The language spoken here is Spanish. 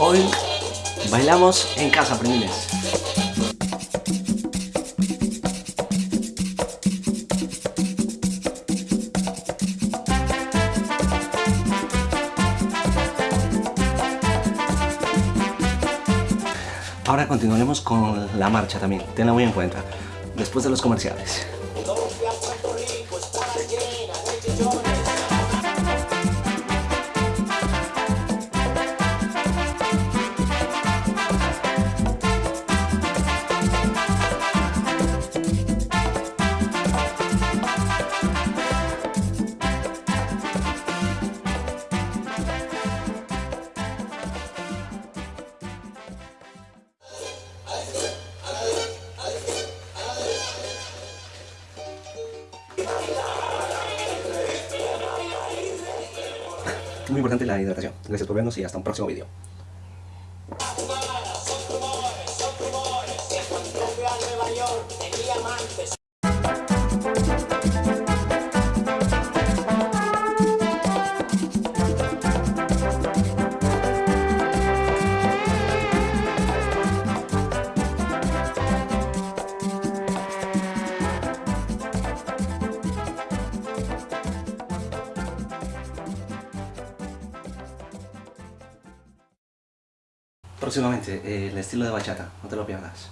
Hoy bailamos en casa, primines. Ahora continuaremos con la marcha también, tenla muy en cuenta, después de los comerciales. Muy importante la hidratación. Gracias por vernos y hasta un próximo video. Próximamente, eh, el estilo de bachata, no te lo pierdas.